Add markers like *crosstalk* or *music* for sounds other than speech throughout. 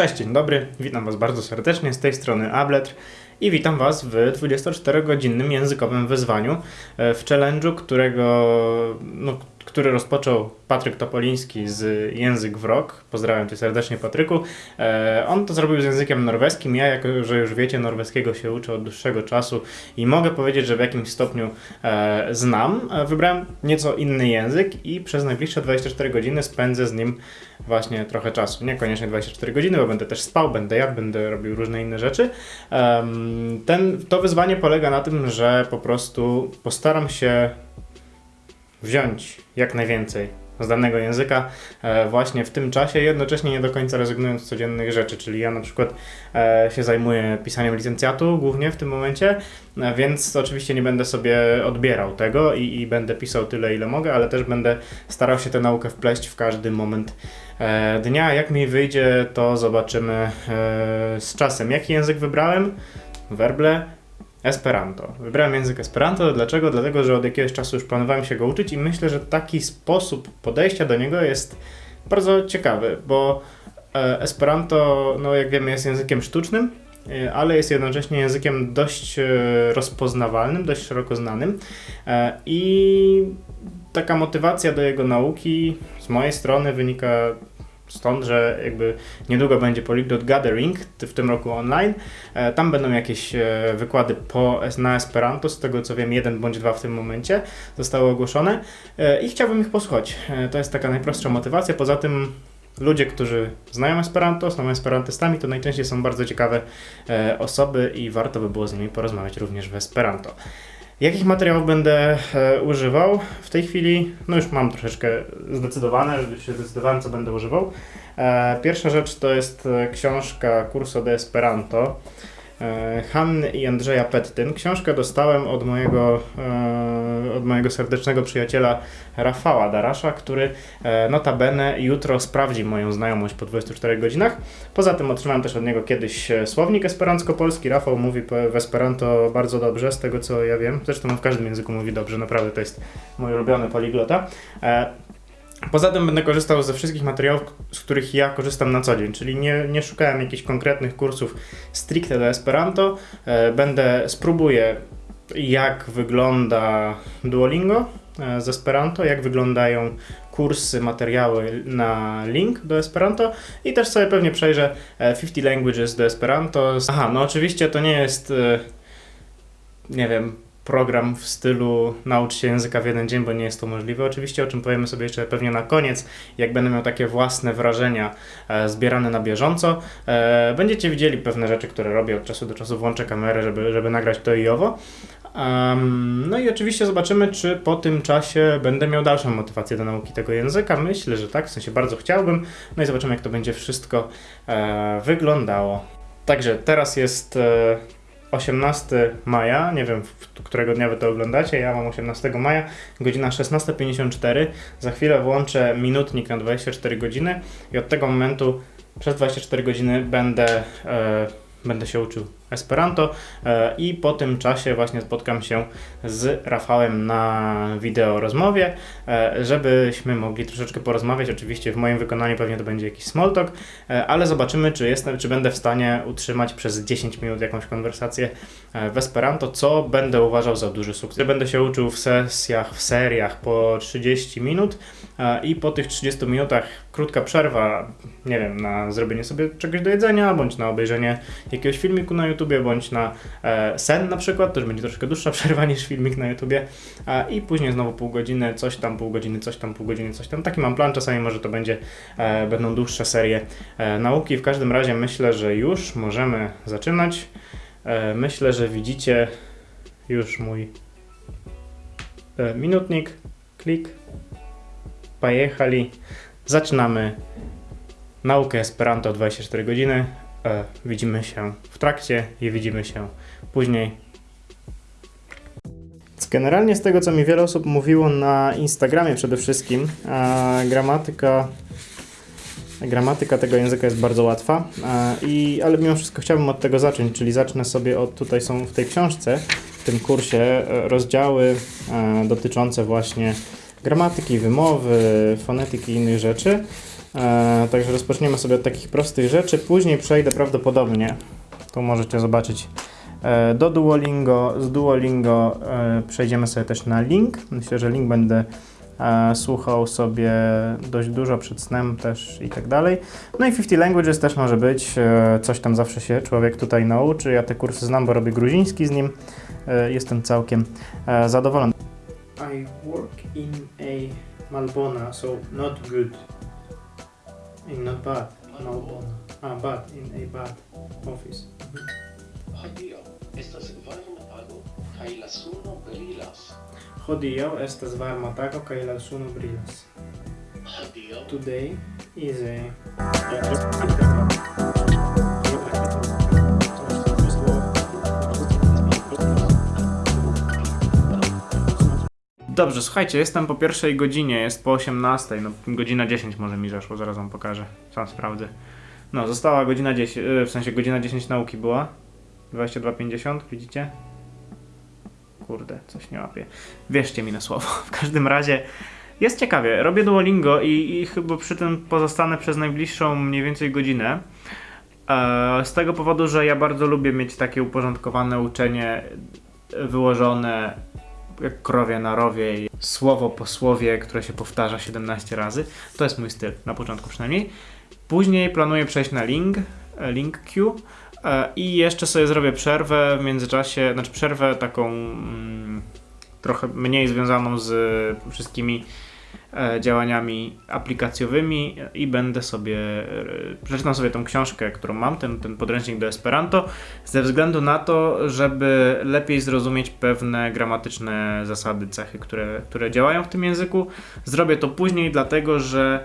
Cześć, dzień dobry, witam Was bardzo serdecznie, z tej strony Abletr i witam Was w 24-godzinnym językowym wyzwaniu e, w challenge'u, którego, no, który rozpoczął Patryk Topoliński z Język w Rok. Pozdrawiam Cię serdecznie Patryku. E, on to zrobił z językiem norweskim. Ja, jako że już wiecie, norweskiego się uczę od dłuższego czasu i mogę powiedzieć, że w jakimś stopniu e, znam. E, wybrałem nieco inny język i przez najbliższe 24 godziny spędzę z nim właśnie trochę czasu. Niekoniecznie 24 godziny, bo będę też spał, będę jadł, będę robił różne inne rzeczy. Ten, to wyzwanie polega na tym, że po prostu postaram się wziąć jak najwięcej z danego języka e, właśnie w tym czasie, jednocześnie nie do końca rezygnując z codziennych rzeczy, czyli ja na przykład e, się zajmuję pisaniem licencjatu głównie w tym momencie, e, więc oczywiście nie będę sobie odbierał tego i, i będę pisał tyle ile mogę, ale też będę starał się tę naukę wpleść w każdy moment dnia. Jak mi wyjdzie, to zobaczymy z czasem. Jaki język wybrałem? Werble. Esperanto. Wybrałem język Esperanto. Dlaczego? Dlatego, że od jakiegoś czasu już planowałem się go uczyć i myślę, że taki sposób podejścia do niego jest bardzo ciekawy, bo e, Esperanto, no jak wiemy, jest językiem sztucznym, e, ale jest jednocześnie językiem dość e, rozpoznawalnym, dość szeroko znanym i taka motywacja do jego nauki z mojej strony wynika stąd, że jakby niedługo będzie Polyglot Gathering w tym roku online. E, Tam będą jakieś e, wykłady po, na Esperanto, z tego co wiem, jeden bądź dwa w tym momencie zostały ogłoszone E, i chciałbym ich posłuchać. To jest taka najprostsza motywacja. Poza tym ludzie, którzy znają Esperanto, są esperantystami, to najczęściej są bardzo ciekawe osoby i warto by było z nimi porozmawiać również w Esperanto. Jakich materiałów będę e, używał? W tej chwili, no już mam troszeczkę zdecydowane, się zdecydowałem, co będę używał. E, pierwsza rzecz to jest e, książka Curso de Esperanto Hanny i Andrzeja Pettyn. Książkę dostałem od mojego, e, od mojego serdecznego przyjaciela Rafała Darasza, który e, notabene jutro sprawdzi moją znajomość po 24 godzinach. Poza tym otrzymałem też od niego kiedyś e, słownik esperanto-polski. Rafał mówi w Esperanto bardzo dobrze, z tego co ja wiem. Zresztą w każdym języku mówi dobrze, naprawdę to jest mój ulubiony poliglota. E, Poza tym będę korzystał ze wszystkich materiałów, z których ja korzystam na co dzień, czyli nie, nie szukałem jakichś konkretnych kursów stricte do Esperanto. E, Będę, spróbuję jak wygląda Duolingo e, z Esperanto, jak wyglądają kursy, materiały na link do Esperanto i też sobie pewnie przejrzę e, 50 Languages do Esperanto. Aha, no oczywiście to nie jest, e, nie wiem, program w stylu naucz się języka w jeden dzień, bo nie jest to możliwe oczywiście, o czym powiemy sobie jeszcze pewnie na koniec, jak będę miał takie własne wrażenia e, zbierane na bieżąco. E, będziecie widzieli pewne rzeczy, które robię od czasu do czasu, włączę kamerę, żeby, żeby nagrać to i owo. Em, no i oczywiście zobaczymy, czy po tym czasie będę miał dalszą motywację do nauki tego języka. Myślę, że tak, w sensie bardzo chciałbym. No i zobaczymy, jak to będzie wszystko e, wyglądało. Także teraz jest e, 18 maja, nie wiem, którego dnia wy to oglądacie, ja mam 18 maja, godzina 16.54. Za chwilę włączę minutnik na 24 godziny i od tego momentu przez 24 godziny będę, e, będę się uczył Esperanto e, i po tym czasie właśnie spotkam się z Rafałem na wideo rozmowie, e, żebyśmy mogli troszeczkę porozmawiać. Oczywiście w moim wykonaniu pewnie to będzie jakiś small talk, e, ale zobaczymy, czy jestem, czy będę w stanie utrzymać przez 10 minut jakąś konwersację w Esperanto, co będę uważał za duży sukces. Będę się uczył w sesjach, w seriach po 30 minut i po tych 30 minutach krótka przerwa, nie wiem, na zrobienie sobie czegoś do jedzenia, bądź na obejrzenie jakiegoś filmiku na YouTubie, bądź na e, sen na przykład, już będzie troszkę dłuższa *laughs* przerwa niż filmik na YouTubie e, i później znowu pół godziny, coś tam, pół godziny, coś tam, pół godziny, coś tam. Taki mam plan, czasami może to będzie, e, będą dłuższe serie nauki. W każdym razie myślę, że już możemy zaczynać. Myślę, że widzicie już mój minutnik. Klik. Pojechali. Zaczynamy naukę Esperanto 24 godziny. E, widzimy się w trakcie i widzimy się później. Generalnie z tego, co mi wiele osób mówiło na Instagramie przede wszystkim, e, gramatyka, gramatyka tego języka jest bardzo łatwa, e, i, ale mimo wszystko chciałbym od tego zacząć, czyli zacznę sobie od, tutaj są w tej książce, w tym kursie rozdziały dotyczące właśnie gramatyki, wymowy, fonetyki i innych rzeczy. E, także rozpoczniemy sobie od takich prostych rzeczy. Później przejdę prawdopodobnie, tu możecie zobaczyć, e, do Duolingo. Z Duolingo e, przejdziemy sobie też na link. Myślę, że link będę słuchał sobie dość dużo przed snem też i tak dalej. No i 50 Languages też może być. Coś tam zawsze się człowiek tutaj nauczy. Ja te kursy znam, bo robię gruziński z nim. Jestem całkiem zadowolony. I work in a Malbona, so not good. In not bad. No bona. Ah, bad. In a bad office. Oh, Hodiaŭ estas varma tago kaj la suno brilas. Oh, Hodiaŭ estas varma tago kaj la suno brilas. Oh, Hodiaŭ. Today is a... Dobrze, słuchajcie, jestem po pierwszej godzinie, jest po 18, no godzina 10 może mi zeszło, zaraz wam pokażę, sam sprawdzę. No, została godzina 10, y, w sensie godzina 10 nauki była, 22.50, widzicie? Kurde, coś nie łapię. Wierzcie mi na słowo. *laughs* W każdym razie jest ciekawie. Robię Duolingo i, i chyba przy tym pozostanę przez najbliższą mniej więcej godzinę. E, z tego powodu, że ja bardzo lubię mieć takie uporządkowane uczenie, e, wyłożone jak krowie na rowie, i słowo po słowie, które się powtarza 17 razy. To jest mój styl, na początku przynajmniej. Później planuję przejść na link, e, link Q e, i jeszcze sobie zrobię przerwę w międzyczasie, znaczy przerwę taką mm, trochę mniej związaną z wszystkimi działaniami aplikacjowymi i będę sobie, e, przeczytam sobie tą książkę, którą mam, ten, ten podręcznik do Esperanto, ze względu na to, żeby lepiej zrozumieć pewne gramatyczne zasady, cechy, które, które działają w tym języku. Zrobię to później, dlatego że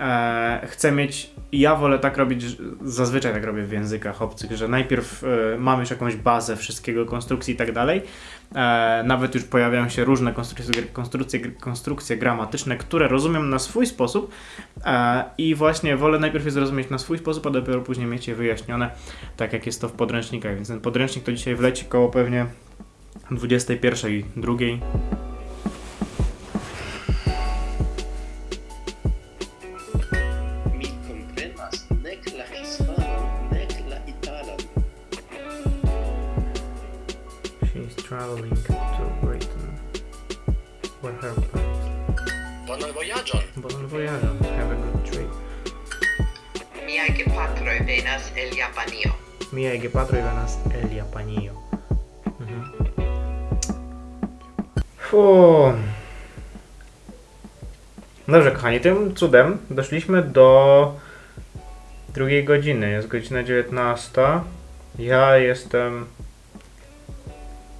e, chcę mieć, ja wolę tak robić, zazwyczaj tak robię w językach obcych, że najpierw e, mam już jakąś bazę wszystkiego, konstrukcji i tak dalej. E, nawet już pojawiają się różne konstrukcje, konstrukcje, konstrukcje gramatyczne, które rozumiem na swój sposób e, i właśnie wolę najpierw je zrozumieć na swój sposób, a dopiero później mieć je wyjaśnione, tak jak jest to w podręcznikach. Więc ten podręcznik to dzisiaj wleci koło pewnie 21, 2. traveling to Britain with her parents. Bonan vojaĝon! Bon voyage, have a good trip. Miaj gepatroj venas el Japanio. Miaj gepatroj venas el Japanio. Mhm. Dobrze, kochani, tym cudem doszliśmy do drugiej godziny. Jest godzina 19. Ja jestem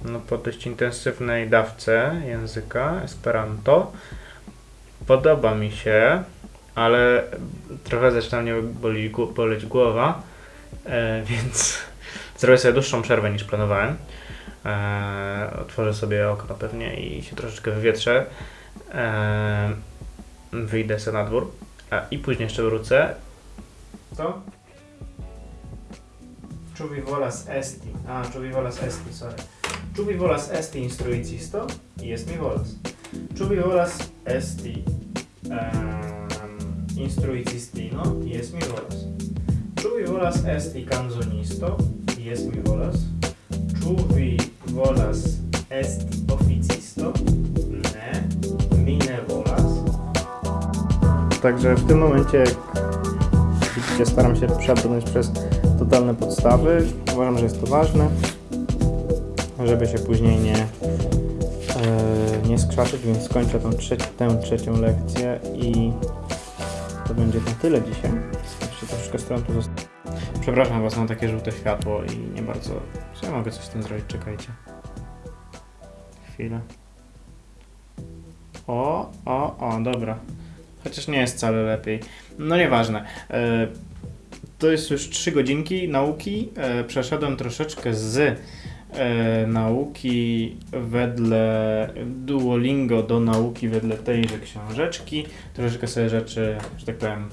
no, po dość intensywnej dawce języka Esperanto. Podoba mi się, ale trochę zaczyna mnie boli, boleć głowa. E, *laughs* więc zrobię sobie dłuższą przerwę niż planowałem. E, otworzę sobie okno pewnie i się troszeczkę wywietrzę. E, wyjdę sobie na dwór e, i później jeszcze wrócę. Co? Czubi volas esti. A, czubi volas esti, sorry. Czubi volas esti instruicisto? Jest mi volas. Czubi volas esti um, instruicistino? Jest mi volas. Ĉu vi volas esti kanzonisto? Jes, mi volas. Ĉu vi volas esti oficisto? Nie, mi nie volas. Także w tym momencie, jak widzicie, staram się przebrnąć przez totalne podstawy. Uważam, że jest to ważne, żeby się później nie, e, nie skrzaczyć, więc skończę tą tę trzecią lekcję i to będzie na tyle dzisiaj. Jeszcze troszeczkę stron tu. Przepraszam Was, mam takie żółte światło i nie bardzo... Czy ja mogę coś z tym zrobić? Czekajcie. Chwilę. O, o, o, dobra. Chociaż nie jest wcale lepiej. No nieważne. E, to jest już 3 godzinki nauki. E, przeszedłem troszeczkę z e, nauki wedle Duolingo do nauki wedle tejże książeczki. Troszeczkę sobie rzeczy, że tak powiem,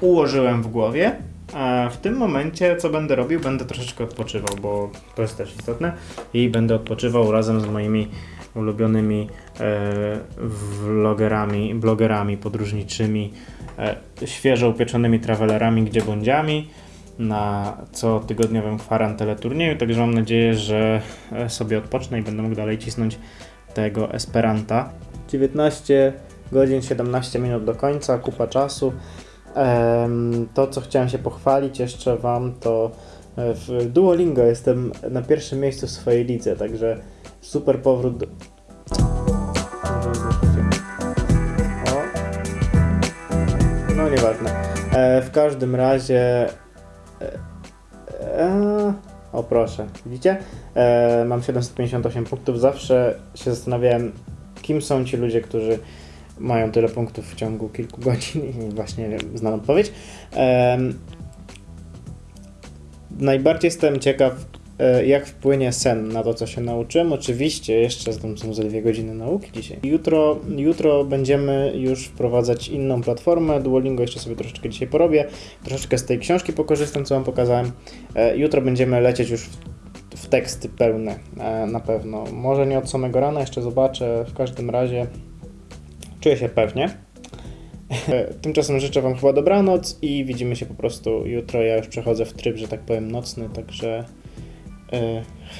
ułożyłem w głowie. A w tym momencie, co będę robił, będę troszeczkę odpoczywał, bo to jest też istotne. I będę odpoczywał razem z moimi ulubionymi e, vlogerami, blogerami podróżniczymi, e, świeżo upieczonymi travelerami, gdzie bądźami na cotygodniowym kwarantelturnieju, także mam nadzieję, że e, sobie odpocznę i będę mógł dalej cisnąć tego Esperanta. 19 godzin 17 minut do końca, kupa czasu. To, co chciałem się pochwalić jeszcze Wam, to e, w Duolingo jestem na pierwszym miejscu w swojej lidze, także super powrót do... No nieważne. E, w każdym razie... E, e, o proszę, widzicie? E, mam 758 punktów. Zawsze się zastanawiałem, kim są ci ludzie, którzy mają tyle punktów w ciągu kilku godzin i właśnie znam odpowiedź. Em, najbardziej jestem ciekaw, jak wpłynie sen na to, co się nauczyłem. Oczywiście jeszcze są ze dwie godziny nauki dzisiaj. Jutro, jutro będziemy już wprowadzać inną platformę. Duolingo jeszcze sobie troszeczkę dzisiaj porobię. Troszeczkę z tej książki pokorzystam, co Wam pokazałem. E, Jutro będziemy lecieć już w, teksty pełne e, na pewno. Może nie od samego rana, jeszcze zobaczę. W każdym razie czuję się pewnie. E, Tymczasem życzę Wam chyba dobranoc i widzimy się po prostu jutro. Ja już przechodzę w tryb, że tak powiem, nocny, także e,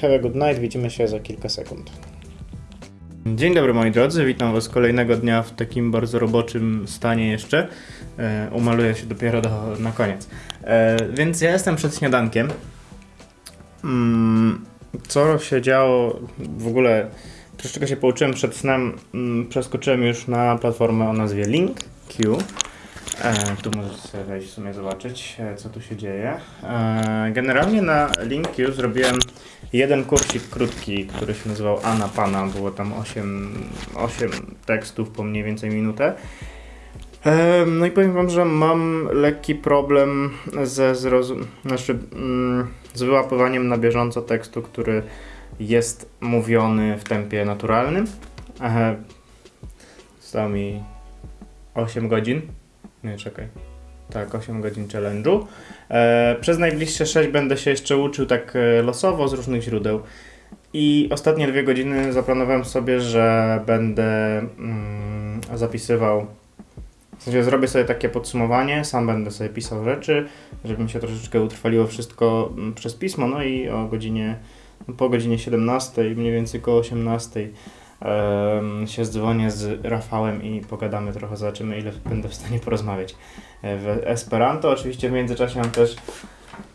have a good night. Widzimy się za kilka sekund. Dzień dobry moi drodzy, witam Was kolejnego dnia w takim bardzo roboczym stanie jeszcze. E, umaluję się dopiero do, na koniec. E, więc ja jestem przed śniadankiem. Mm, co się działo w ogóle? Troszeczkę się pouczyłem przed snem. Mm, przeskoczyłem już na platformę o nazwie LinkQ. E, tu możecie sobie wejść w sumie zobaczyć, e, co tu się dzieje. E, generalnie na LinkQ zrobiłem jeden kursik krótki, który się nazywał Ana Pana. Było tam 8, 8 tekstów po mniej więcej minutę. E, No i powiem wam, że mam lekki problem ze zrozum... znaczy, mm, z wyłapywaniem na bieżąco tekstu, który jest mówiony w tempie naturalnym. E, Zostało mi 8 godzin. Nie, czekaj. Tak, 8 godzin challenge'u. E, przez najbliższe 6 będę się jeszcze uczył tak e, losowo z różnych źródeł. I ostatnie dwie godziny zaplanowałem sobie, że będę mm, zapisywał. W sensie zrobię sobie takie podsumowanie, sam będę sobie pisał rzeczy, żeby mi się troszeczkę utrwaliło wszystko mm, przez pismo. No i o godzinie, po godzinie 17, mniej więcej koło 18 em, się zdzwonię z Rafałem i pogadamy trochę, zobaczymy ile będę w stanie porozmawiać e, w Esperanto. Oczywiście w międzyczasie mam też,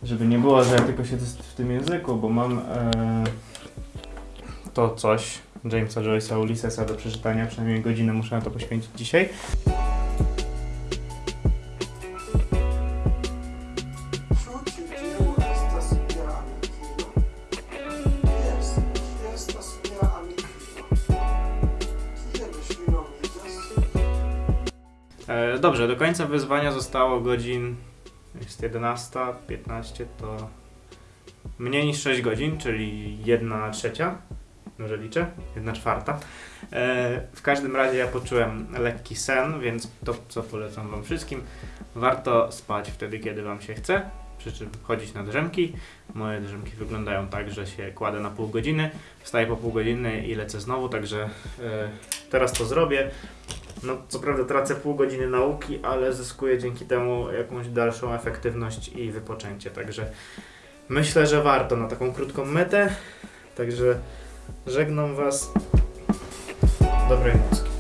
żeby nie było, że ja tylko siedzę w tym języku, bo mam e, to coś Jamesa Joyce'a Ulyssesa do przeczytania, przynajmniej godzinę muszę na to poświęcić dzisiaj. Dobrze, do końca wyzwania zostało godzin. Jest 11, 15 to mniej niż 6 godzin, czyli 1 trzecia. Może liczę? 1 czwarta. E, w każdym razie ja poczułem lekki sen, więc to co polecam Wam wszystkim. Warto spać wtedy, kiedy Wam się chce. Przy czym chodzić na drzemki. Moje drzemki wyglądają tak, że się kładę na pół godziny, wstaję po pół godziny i lecę znowu, także e, teraz to zrobię. No, co prawda tracę pół godziny nauki, ale zyskuję dzięki temu jakąś dalszą efektywność i wypoczęcie. Także myślę, że warto na taką krótką metę. Także żegnam Was. Dobrej nocy.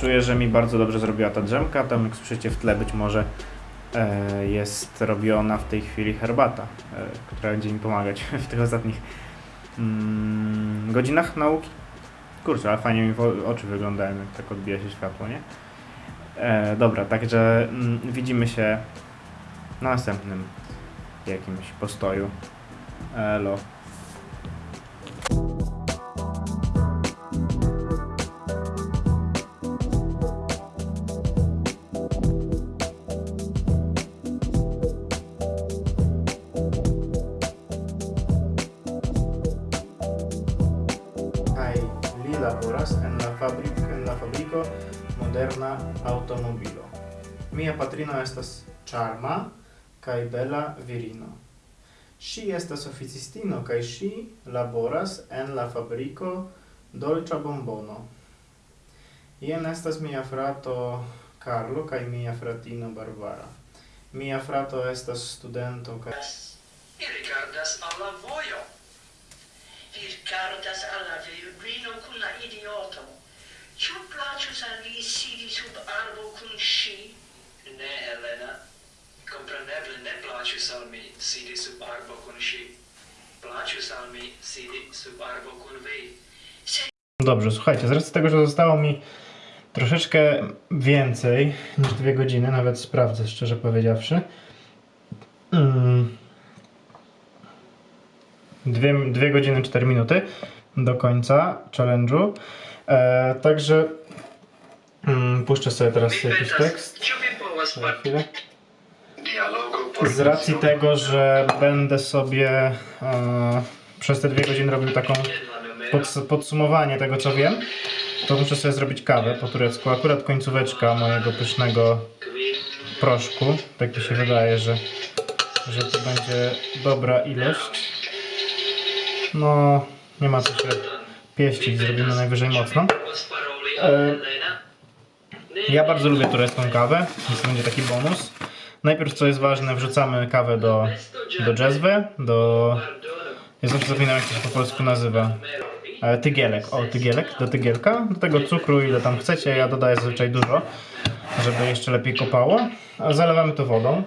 Czuję, że mi bardzo dobrze zrobiła ta drzemka. Tam jak słyszycie w tle być może e, jest robiona w tej chwili herbata, e, która będzie mi pomagać *laughs* w tych ostatnich mm, godzinach nauki. Kurczę, ale fajnie mi oczy wyglądają, jak tak odbija się światło, nie? E, dobra, także mm, widzimy się na następnym jakimś postoju. Elo. charma kai bela virino. Si estas oficistino kai si laboras en la fabriko Dolcia Bombono. Ien estas mia frato Carlo kai mia fratino Barbara. Mia frato estas studento kai Mi rigardas al la vojo. Mi rigardas al la virino kun la idioto. Ĉu plaĉus al vi sidi sub arbo kun ŝi? Ne, Elena. Ne mi sidi sub arbo kun mi sidi sub arbo kun vi. Dobrze, słuchajcie, z racji tego, że zostało mi troszeczkę więcej niż dwie godziny, nawet sprawdzę szczerze powiedziawszy. Mm. Dwie, dwie godziny, 4 minuty do końca challenge'u. E, także mm, puszczę sobie teraz jakiś tekst. Na chwilę. Z racji tego, że będę sobie e, przez te dwie godziny robił taką pods- podsumowanie tego, co wiem, to muszę sobie zrobić kawę po turecku. Akurat końcóweczka mojego pysznego proszku. Tak mi się wydaje, że, że to będzie dobra ilość. No, nie ma co się pieścić, zrobimy najwyżej mocno. E, Ja bardzo lubię turecką kawę, więc to będzie taki bonus. Najpierw, co jest ważne, wrzucamy kawę do, do dżezwy, do... Ja zawsze zapominam, jak to się po polsku nazywa. E, Tygielek, o tygielek, do tygielka, do tego cukru ile tam chcecie, ja dodaję zazwyczaj dużo, żeby jeszcze lepiej kopało. A zalewamy to wodą.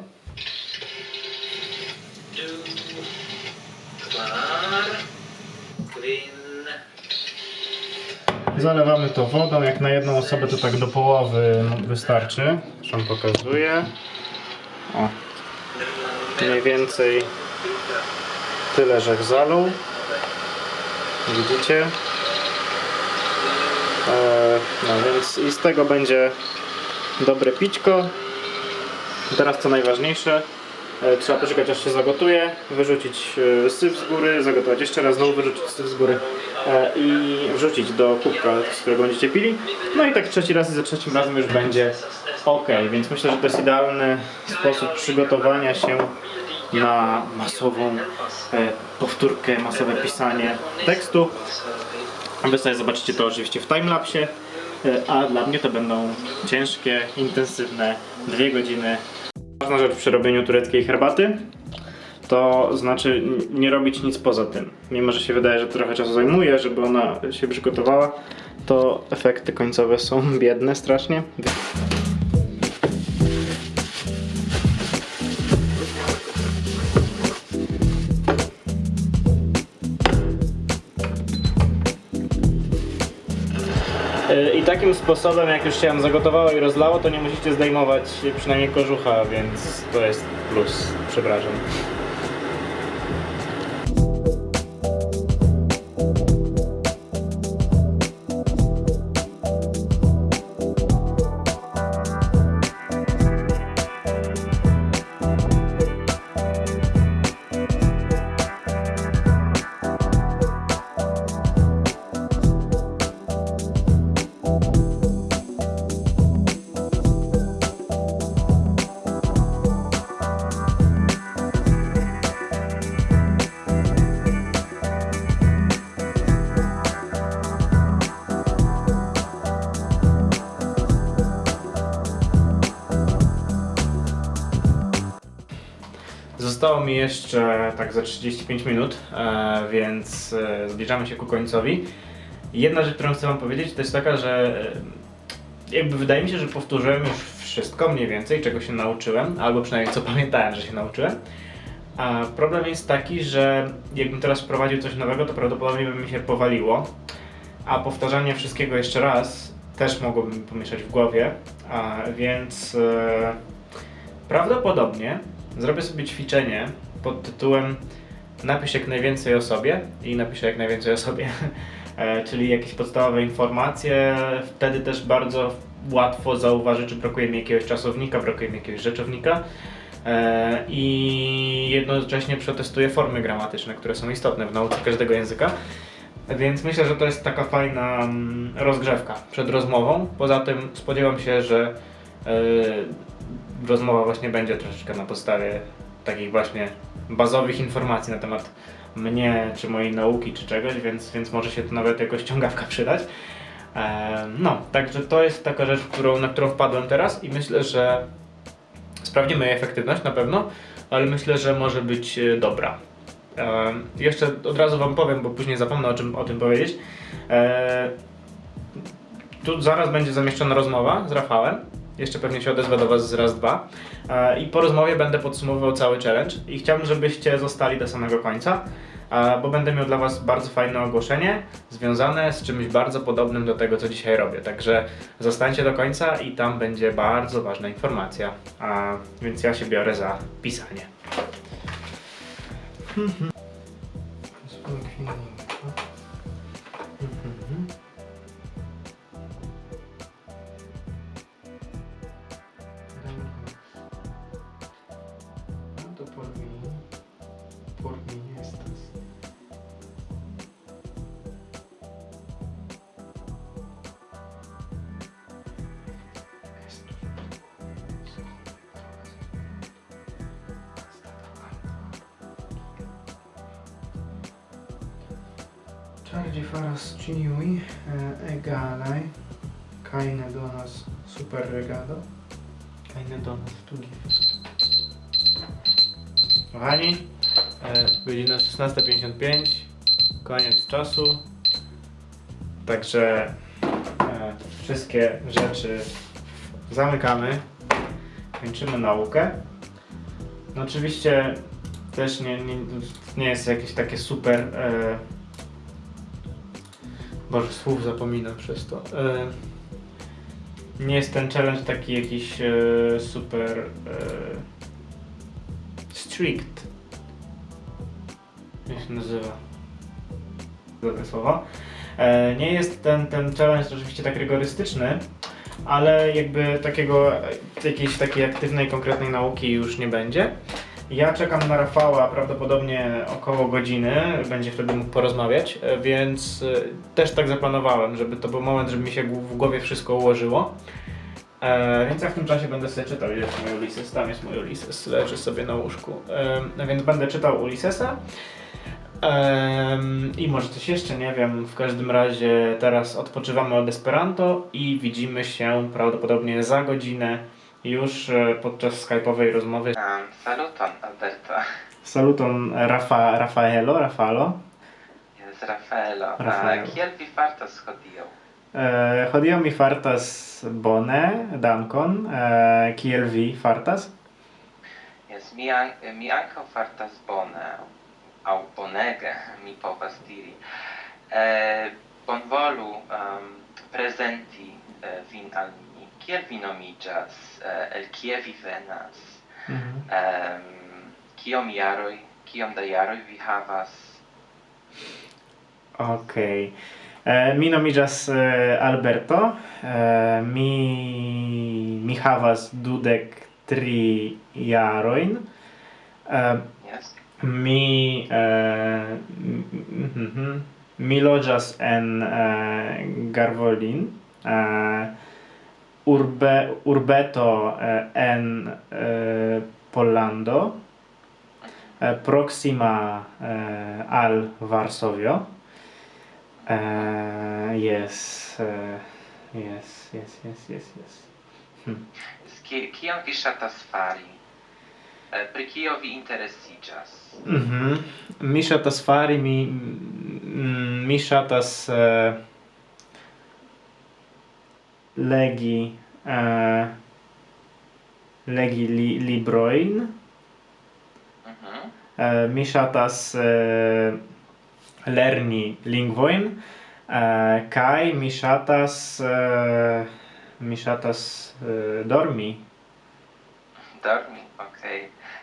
Zalewamy to wodą, jak na jedną osobę to tak do połowy wystarczy. Wam pokazuję. O, mniej więcej tyle, że zalał. Widzicie? E, no więc i z tego będzie dobre pićko. Teraz co najważniejsze, e, trzeba poczekać aż się zagotuje, wyrzucić e, syf z góry, zagotować jeszcze raz, znowu wyrzucić syf z góry i wrzucić do kubka, z którego będziecie pili. No i tak trzeci raz i za trzecim razem już będzie ok, więc myślę, że to jest idealny sposób przygotowania się na masową e, powtórkę, masowe pisanie tekstu. Wy sobie zobaczycie to oczywiście w timelapsie, e, a dla mnie to będą ciężkie, intensywne dwie godziny. Ważna rzecz przy robieniu tureckiej herbaty to znaczy nie robić nic poza tym. Mimo, że się wydaje, że trochę czasu zajmuje, żeby ona się przygotowała, to efekty końcowe są *laughs* biedne strasznie. E, I takim sposobem, jak już się ją zagotowało i rozlało, to nie musicie zdejmować przynajmniej kożucha, więc to jest plus. Przepraszam. Mi jeszcze tak za 35 minut, e, więc e, zbliżamy się ku końcowi. Jedna rzecz, którą chcę Wam powiedzieć, to jest taka, że e, jakby wydaje mi się, że powtórzyłem już wszystko mniej więcej, czego się nauczyłem, albo przynajmniej co *laughs* pamiętałem, że się nauczyłem. A problem jest taki, że jakbym teraz wprowadził coś nowego, to prawdopodobnie by mi się powaliło. A powtarzanie wszystkiego jeszcze raz też mogłoby mi pomieszać w głowie, a więc prawdopodobnie zrobię sobie ćwiczenie pod tytułem Napisz jak najwięcej o sobie i napiszę jak najwięcej o sobie. *laughs* E, Czyli jakieś podstawowe informacje. Wtedy też bardzo łatwo zauważyć, czy brakuje mi jakiegoś czasownika, brakuje mi jakiegoś rzeczownika. E, I jednocześnie przetestuję formy gramatyczne, które są istotne w nauce każdego języka. Więc myślę, że to jest taka fajna mm, rozgrzewka przed rozmową. Poza tym spodziewam się, że e, rozmowa właśnie będzie troszeczkę na podstawie takich właśnie bazowych informacji na temat mnie, czy mojej nauki, czy czegoś, więc, więc może się to nawet jako ściągawka przydać. E, No, także to jest taka rzecz, którą, na którą wpadłem teraz i myślę, że sprawdzimy jej efektywność na pewno, ale myślę, że może być e, dobra. E, Jeszcze od razu Wam powiem, bo później zapomnę o, czym, o tym powiedzieć. Tu zaraz będzie zamieszczona rozmowa z Rafałem. Jeszcze pewnie się odezwę do Was z raz, dwa. E, I po rozmowie będę podsumowywał cały challenge. I chciałbym, żebyście zostali do samego końca, e, bo będę miał dla Was bardzo fajne ogłoszenie związane z czymś bardzo podobnym do tego, co dzisiaj robię. Także zostańcie do końca i tam będzie bardzo ważna informacja. A, więc ja się biorę za pisanie. No rzeczy zamykamy, kończymy naukę. No oczywiście też nie, nie, nie jest jakieś takie super. E, Boże, słów zapominam przez to. E, nie jest ten challenge taki jakiś e, super. E, strict. Jak się nazywa? Dobre słowo. E, nie jest ten, ten challenge rzeczywiście tak rygorystyczny, ale jakby takiego, jakiejś takiej aktywnej, konkretnej nauki już nie będzie. Ja czekam na Rafała prawdopodobnie około godziny, będzie wtedy mógł porozmawiać, więc e, też tak zaplanowałem, żeby to był moment, żeby mi się w głowie wszystko ułożyło. E, więc ja w tym czasie będę sobie czytał, gdzie jest mój Ulises, tam jest mój Ulises, leży sobie na łóżku. E, więc będę czytał Ulisesa. I może coś jeszcze, nie wiem. W każdym razie teraz odpoczywamy od Esperanto i widzimy się prawdopodobnie za godzinę już e, podczas skype'owej rozmowy. Um, saluton, Alberto. Saluton Rafa, Rafaelo, Rafalo. Jest Rafaelo. Rafaelo. Uh, kiel vi fartas hodiaŭ? E, Hodiaŭ mi fartas bone, dankon. E, kiel vi fartas? Yes, mi, an mi ankaŭ fartas bone, aŭ bonege mi povas diri eh, bonvolu um, presenti eh, vin al mi kiel vi nomiĝas eh, el kie vi venas mm -hmm. um, kiom jaroj kiom da jaroj vi havas Okej. E, eh, mi nomiĝas eh, Alberto. Eh, mi mi havas dudek tri jarojn. yes mi eh, mi loĝas en eh, Garvolin eh, urbe urbeto eh, en eh, Pollando eh, proxima eh, al Varsovio. Eh, yes uh, yes yes yes yes yes. Hm. kion vi ŝatas fari? Eh, pri kio vi interesiĝas? Mhm. Mm mi ŝatas fari mi mm, mi ŝatas uh, legi uh, legi li, librojn. Mhm. Mm uh, mi ŝatas uh, lerni lingvojn uh, kaj mi ŝatas uh, mi ŝatas uh, dormi. Dormi.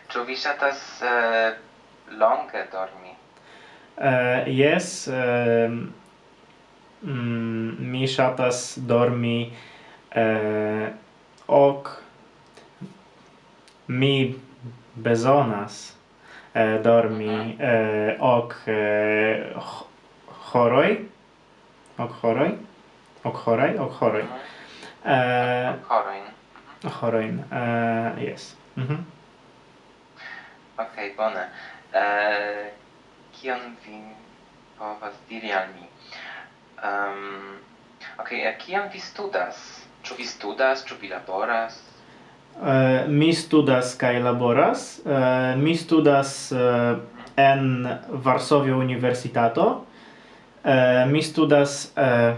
Ĉu vi ŝatas uh, longe dormi? Eh, uh, yes, uh, eh, mm, mi ŝatas dormi uh, ok mi bezonas uh, dormi uh, ok uh, horoj ok horoj ok horoj ok horoj uh, mhm. ok horoj uh, yes mhm. Okej, bona. bone. Uh, kion vi povas diri al mi? Um, Okej, okay, eh, kiam vi studas? Ĉu vi studas, ĉu vi laboras? Uh, mi studas kaj laboras. Uh, mi studas uh, en Varsovia Universitato. Uh, mi studas uh,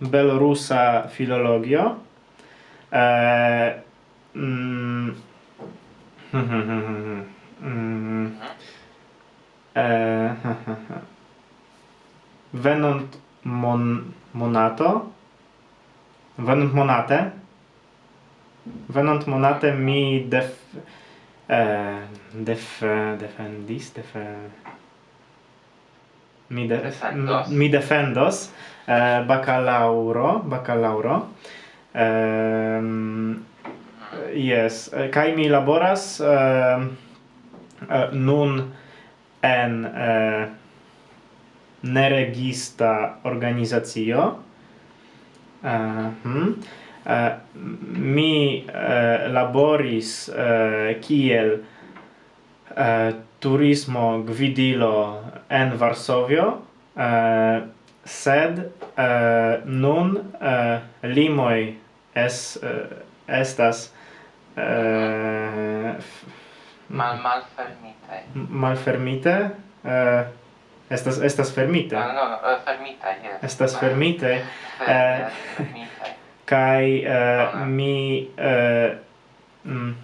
belorusa filologio. Uh, mm, *laughs* *laughs* Mm. Eh, *laughs* venunt mon monato venunt monate venunt monate mi def eh, def defendis def mi de, defendos. mi defendos eh, bacalauro bacalauro ehm yes eh, kai mi laboras eh, Eh, nun en eh, neregista organizacio uh, eh, hm. uh, mi uh, laboris uh, kiel uh, turismo gvidilo en Varsovio uh, sed uh, nun uh, limoj es uh, estas uh, Mal mal malfermite. Malfermite? Eh estas estas fermite. Ah, no, eh, no, fermite, yes. Estas fermite. Eh *laughs* kai eh ah. mi eh mm,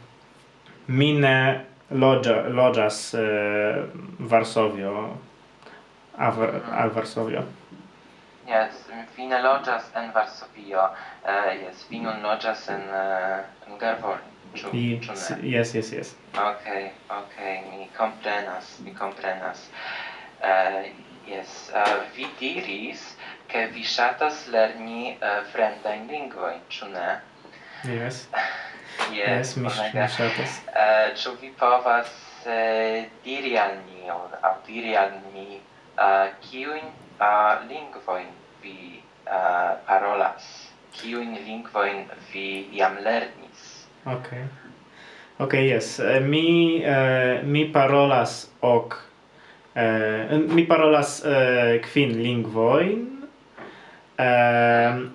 mi ne loggia loggias eh, Varsovio al, mhm. al Varsovio. Yes, fine loggias en Varsovio. Eh yes, fine loggias en uh, en Gervorn. Vi, yes, yes, yes. Okay, okay, mi comprenas, mi comprenas. Uh, yes, uh, vi diris che vi shatas lerni uh, fremdajn lingvojn, ĉu ne? Yes. *laughs* yes, yes mi shatas. Uh, ĉu vi povas uh, diri al mi, aŭ diri al mi, uh, kiujn uh, lingvojn vi uh, parolas? Kiujn lingvojn vi jam lerni? Okay. Okay, yes. Eh, mi uh, mi parolas ok uh, mi parolas uh, kvin lingvojn. Uh,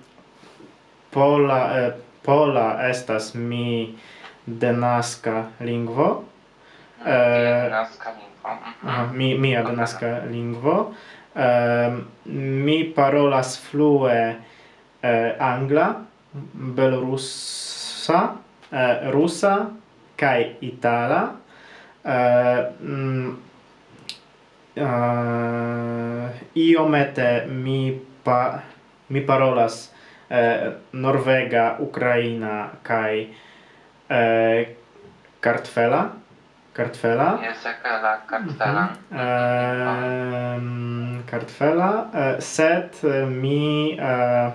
pola uh, pola estas mi denaska lingvo. Eh, denaska lingvo. Mhm. Uh, -huh. mi mia denaska lingvo. Uh, mi parolas flue uh, angla, belorusa, eh, rusa kai itala. Eh, mm, eh, iomete mi pa mi parolas eh, norvega ukraina kai eh, kartfela kartfela. Yes akala kartfela. Mm -hmm. kartfela eh, sed eh, mi eh,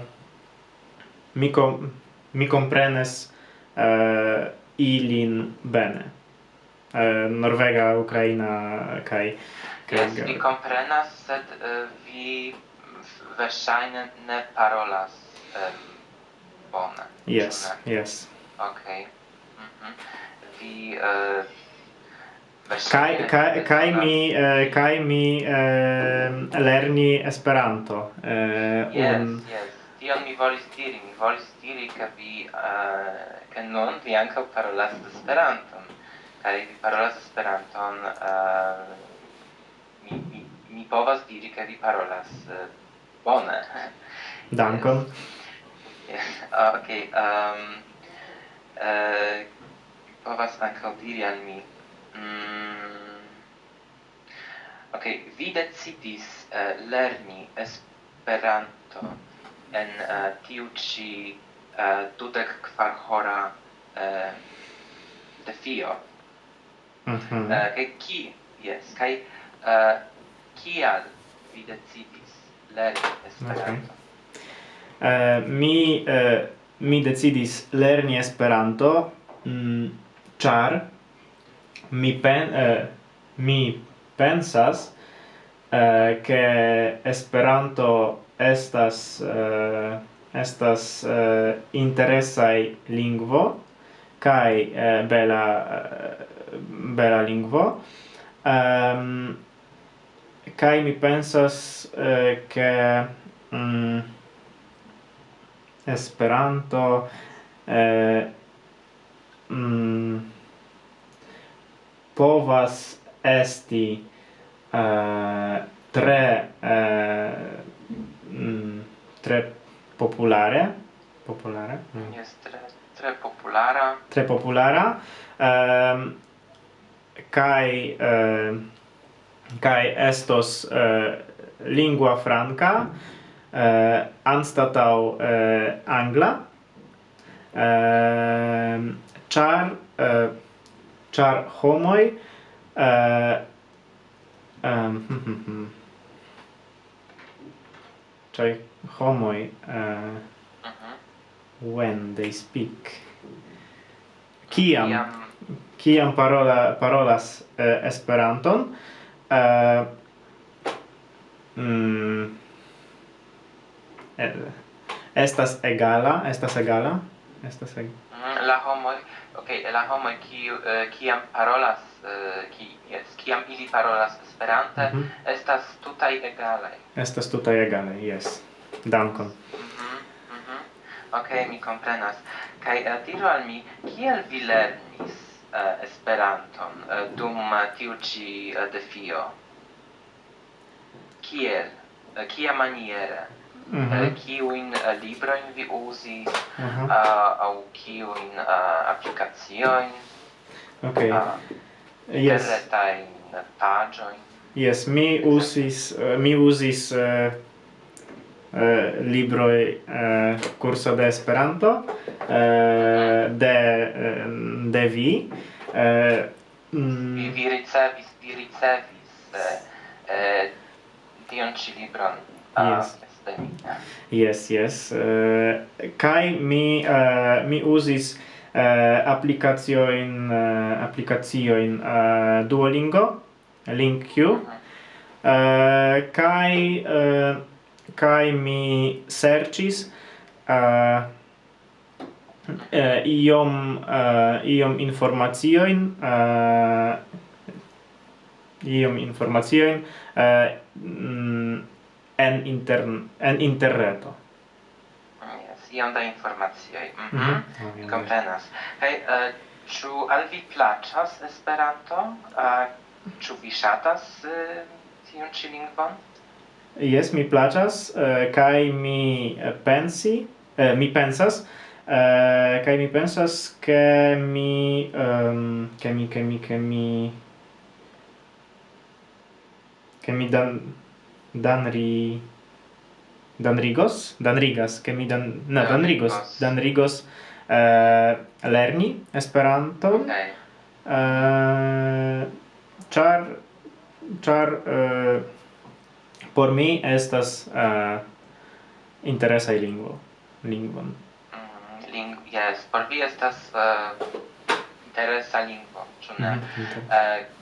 mi kom mi comprenes uh, ilin bene. Uh, Norvega, Ukraina kaj kaj yes, mi komprenas, sed uh, vi verŝajne ne parolas um, bone. Yes, ne? yes. Okej. Okay. Mm -hmm. Vi uh, Kai kai kai mi eh, kai mi eh, lerni Esperanto eh yes, un yes tion mi volis diri, mi volis diri che vi uh, che non vi anche parolas Esperanton. Kaj vi parolas Esperanton uh, eh, mi, mi, mi povas diri che vi parolas uh, bone. *laughs* Dankon. yes. *laughs* Ah, ok, um, uh, povas ankaŭ diri al mi. Mm, ok, vi decidis uh, lerni Esperanton en uh, tiu ĉi uh, dudek kvar hora eh, uh, defio. Mm -hmm. uh, kaj ki, yes, kai uh, kial vi decidis lerni Esperanto? Okay. Uh, mi, uh, mi decidis lerni Esperanto mm, char mi pen uh, mi pensas uh, che Esperanto estas uh, estas eh, uh, interesai lingvo kai uh, eh, bela uh, bela lingvo. Ehm, um, kai mi pensas uh, ke um, esperanto uh, um, povas esti eh, tre eh, mm, tre popolare, popolare? Mm. Yes, tre, tre populara Tre populara Ehm kai ehm kai estos eh, lingua franca eh, anstatau eh, angla. Ehm char eh, char homoi eh, um, Cioè, homoi, uh, uh -huh. when they speak, kiam, kiam parola, parolas uh, Esperanton, uh, mm, estas egala, estas egala, estas egala. Mm, la homoi, ok, la homoi, kiu, uh, kiam parolas Eh, ki yes, kiam ili parolas Esperante mm -hmm. estas tutaj egalaj. Estas tutaj egale, jes. Dankon. Mhm. Mm mhm. Mm Okej, mi komprenas. Kaj uh, diru al mi kiel vi lernis uh, Esperanton uh, dum tiu ĉi uh, defio? Kiel? Uh, kia maniere? Mm -hmm. kiujn uh, librojn vi uzis mm -hmm. uh, aŭ kiujn uh, aplikaciojn? Okej. Okay. Uh, yes. interretain pagioin? Yes, mi usis, uh, mi usis uh, uh, libroi uh, curso de Esperanto uh, de, uh, de vi. Uh, mm. vi, vi ricevis, vi ricevis uh, tion ci libron ah, a yes. Yes, yes. Uh, kai mi uh, mi usis eh, applicazio in eh, applicazio in eh, Duolingo link you eh, kai eh, kai mi searches eh, eh, iom eh, iom informazioin eh, iom informazioin eh, mm, en intern en interreto iom da informacioj. Mhm. Mm mm. Komprenas. Kaj uh, eh, ĉu al vi plaĉas Esperanto? Eh, uh, ĉu vi ŝatas uh, tiun ĉi lingvon? Jes, mi plaĉas uh, kaj mi pensi, uh, mi pensas Uh, kai mi pensas ke mi um, ke mi ke mi ke mi ke mi dan dan ri danrigos, danrigas, ke mi dan ne danrigos, danrigos eh, lerni Esperanton. Okay. Eh, char char eh, por mi estas eh, interesa lingvo, lingvon. Mm, ling yes, por vi estas uh, interesa lingvo, ĉu ne? Mhm, eh uh,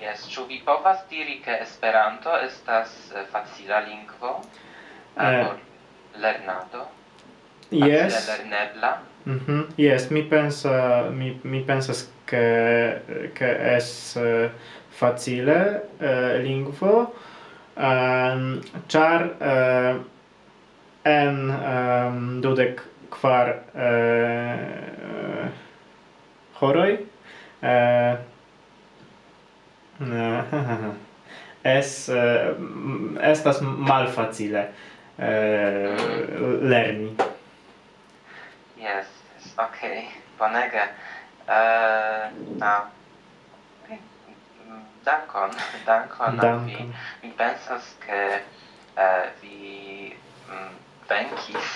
Yes, ĉu vi povas diri ke Esperanto estas eh, facila lingvo? Eh. Arbor. Lernado. Yes. Lernebla. Mhm. Yes, mi pensa mi mi pensas che che es eh, facile eh, lingvo ehm char eh, en ehm dudek kvar eh, horoj eh, *laughs* es eh, estas malfacile Eh, lerni. Yes, yes, okay, bonega. Eh, uh, now, dankon, *laughs* dankon, dankon. vi. Mi pensas che uh, eh, vi mm, venkis,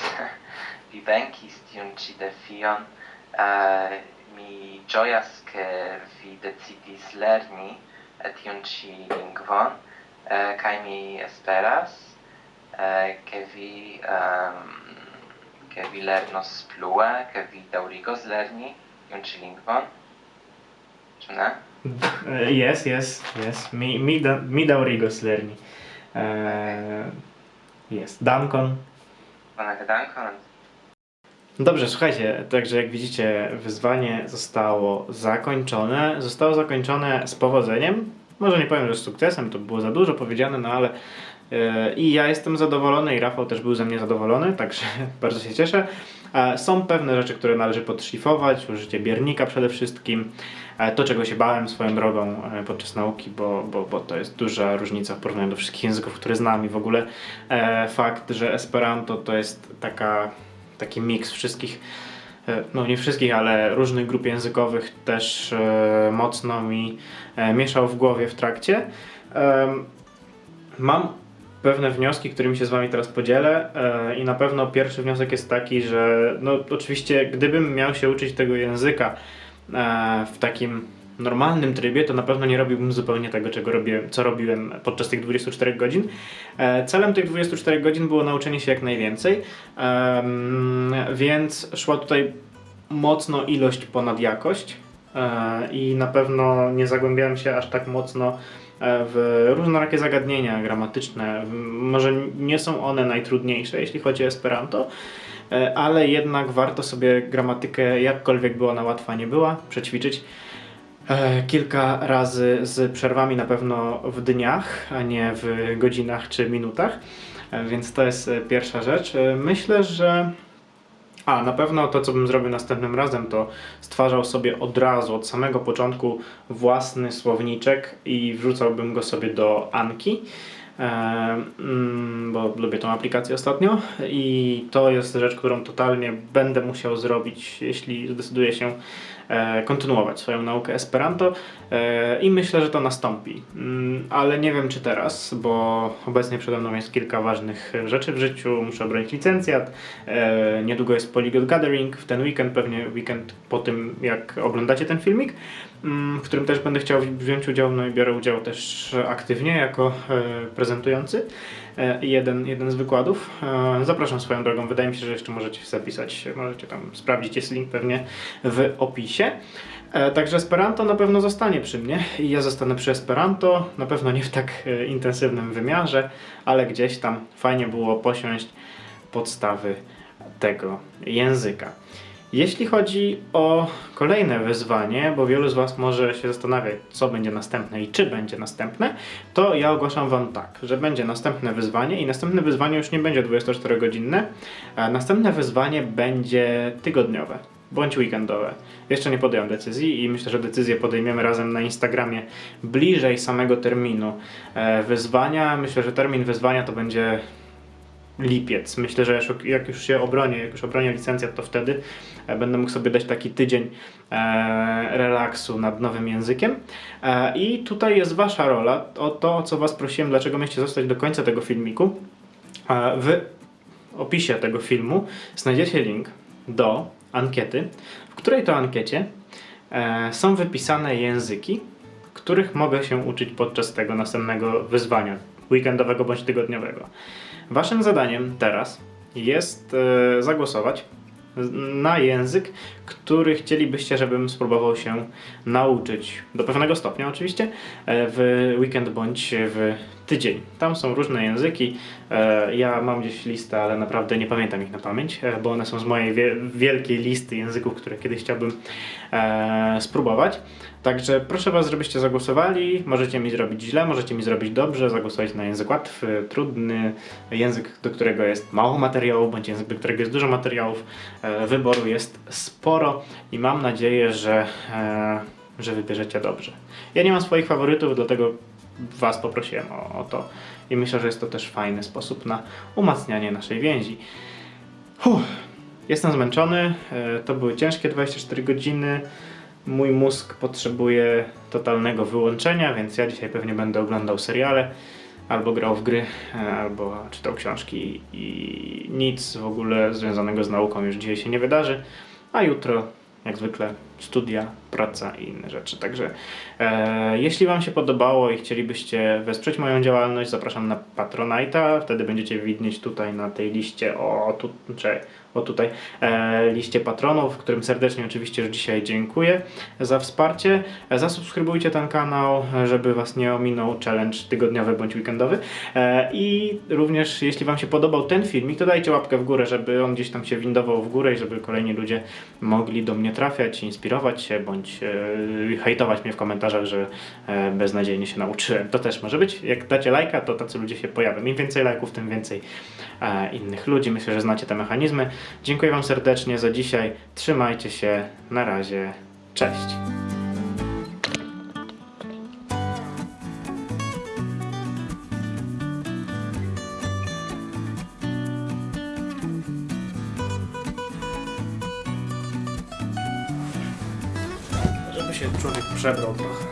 *laughs* vi venkis tiun ci defion. Uh, mi gioias che vi decidis lerni tiun ci lingvon, uh, kai mi esperas uh, ke vi um, ke vi lernos plue, ke vi daŭrigos lerni tiun ĉi lingvon. Ĉu ne? Uh, yes, yes, yes. Mi mi da, mi daŭrigos lerni. Uh, yes, dankon. Bonege dankon. Dobrze, słuchajcie, także jak widzicie, wyzwanie zostało zakończone. Zostało zakończone z powodzeniem. Może nie powiem, że z sukcesem, to było za dużo powiedziane, no ale i ja jestem zadowolony, i Rafał też był ze mnie zadowolony, także *laughs* bardzo się cieszę. E, Są pewne rzeczy, które należy podszlifować, użycie biernika przede wszystkim. E, To, czego się bałem swoją drogą e, podczas nauki, bo, bo, bo to jest duża różnica w porównaniu do wszystkich języków, które znam i w ogóle e, fakt, że Esperanto to jest taka, taki miks wszystkich, e, no nie wszystkich, ale różnych grup językowych też e, mocno mi e, mieszał w głowie w trakcie. Mam pewne wnioski, którymi się z Wami teraz podzielę e, i na pewno pierwszy wniosek jest taki, że no oczywiście gdybym miał się uczyć tego języka e, w takim normalnym trybie, to na pewno nie robiłbym zupełnie tego, czego robiłem, co robiłem podczas tych 24 godzin. E, celem tych 24 godzin było nauczenie się jak najwięcej, więc szła tutaj mocno ilość ponad jakość i na pewno nie zagłębiałem się aż tak mocno w różnorakie zagadnienia gramatyczne. Może nie są one najtrudniejsze, jeśli chodzi o Esperanto, e, ale jednak warto sobie gramatykę, jakkolwiek by ona łatwa nie była, przećwiczyć. E, Kilka razy z przerwami na pewno w dniach, a nie w godzinach czy minutach. E, Więc to jest e, pierwsza rzecz. E, Myślę, że a, na pewno to, co bym zrobił następnym razem, to stwarzał sobie od razu, od samego początku własny słowniczek i wrzucałbym go sobie do Anki, e, mm, bo lubię tą aplikację ostatnio. I to jest rzecz, którą totalnie będę musiał zrobić, jeśli zdecyduję się kontynuować swoją naukę Esperanto e, i myślę, że to nastąpi. Mm, Ale nie wiem czy teraz, bo obecnie przede mną jest kilka ważnych rzeczy w życiu. Muszę obronić licencjat, e, niedługo jest Polyglot Gathering, w ten weekend, pewnie weekend po tym jak oglądacie ten filmik, mm, w którym też będę chciał wziąć udział, no i biorę udział też aktywnie jako e, prezentujący e, jeden, jeden z wykładów. E, Zapraszam swoją drogą, wydaje mi się, że jeszcze możecie zapisać, możecie tam sprawdzić, jest link pewnie w opisie. E, Także Esperanto na pewno zostanie przy mnie i ja zostanę przy Esperanto, na pewno nie w tak e, intensywnym wymiarze, ale gdzieś tam fajnie było posiąść podstawy tego języka. Jeśli chodzi o kolejne wyzwanie, bo wielu z Was może się zastanawiać, co będzie następne i czy będzie następne, to ja ogłaszam Wam tak, że będzie następne wyzwanie i następne wyzwanie już nie będzie 24-godzinne, a następne wyzwanie będzie tygodniowe bądź weekendowe. Jeszcze nie podjąłem decyzji i myślę, że decyzję podejmiemy razem na Instagramie bliżej samego terminu e, wyzwania. Myślę, że termin wyzwania to będzie lipiec. Myślę, że jak już się obronię, jak już obronię licencjat, to wtedy e, będę mógł sobie dać taki tydzień e, relaksu nad nowym językiem. I tutaj jest Wasza rola, o to, co Was prosiłem, dlaczego mieliście zostać do końca tego filmiku. W opisie tego filmu znajdziecie link do ankiety, w której to ankiecie e, są wypisane języki, których mogę się uczyć podczas tego następnego wyzwania, weekendowego bądź tygodniowego. Waszym zadaniem teraz jest e, zagłosować na język, który chcielibyście, żebym spróbował się nauczyć. Do pewnego stopnia oczywiście, e, w weekend bądź w tydzień. Tam są różne języki. E, Ja mam gdzieś listę, ale naprawdę nie pamiętam ich na pamięć, e, bo one są z mojej wie- wielkiej listy języków, które kiedyś chciałbym e, spróbować. Także proszę Was, żebyście zagłosowali. Możecie mi zrobić źle, możecie mi zrobić dobrze, zagłosować na język łatwy, trudny, język, do którego jest mało materiałów, bądź język, do którego jest dużo materiałów. Wyboru jest sporo i mam nadzieję, że, że wybierzecie dobrze. Ja nie mam swoich faworytów, dlatego Was poprosiłem o, o to i myślę, że jest to też fajny sposób na umacnianie naszej więzi. Huh. Jestem zmęczony, e, to były ciężkie 24 godziny. Mój mózg potrzebuje totalnego wyłączenia, więc ja dzisiaj pewnie będę oglądał seriale, albo grał w gry, e, albo czytał książki i nic w ogóle związanego z nauką już dzisiaj się nie wydarzy, a jutro jak zwykle studia, praca i inne rzeczy. Także e, jeśli Wam się podobało i chcielibyście wesprzeć moją działalność, zapraszam na Patronite'a, wtedy będziecie widnieć tutaj na tej liście o, tu, czy o tutaj, e, liście patronów, którym serdecznie oczywiście już dzisiaj dziękuję za wsparcie. E, zasubskrybujcie ten kanał, żeby Was nie ominął challenge tygodniowy bądź weekendowy. E, I również jeśli Wam się podobał ten filmik, to dajcie łapkę w górę, żeby on gdzieś tam się windował w górę i żeby kolejni ludzie mogli do mnie trafiać, inspirować się bądź hejtować mnie w komentarzach, że beznadziejnie się nauczyłem. To też może być. Jak dacie lajka, to tacy ludzie się pojawią. Im więcej lajków, tym więcej innych ludzi. Myślę, że znacie te mechanizmy. Dziękuję Wam serdecznie za dzisiaj. Trzymajcie się. Na razie. Cześć. Się człowiek przebrał trochę.